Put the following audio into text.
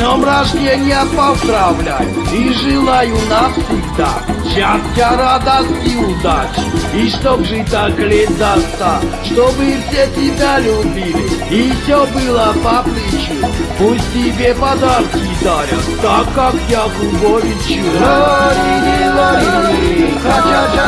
днем рождения поздравляю. И желаю навсегда Счастья, радости, удачи. И чтоб жить так лет до ста Чтобы все тебя любили. И все было по плечу. Пусть тебе подарки дарят Так как Якубовичу Лорини, ха-ча-ча.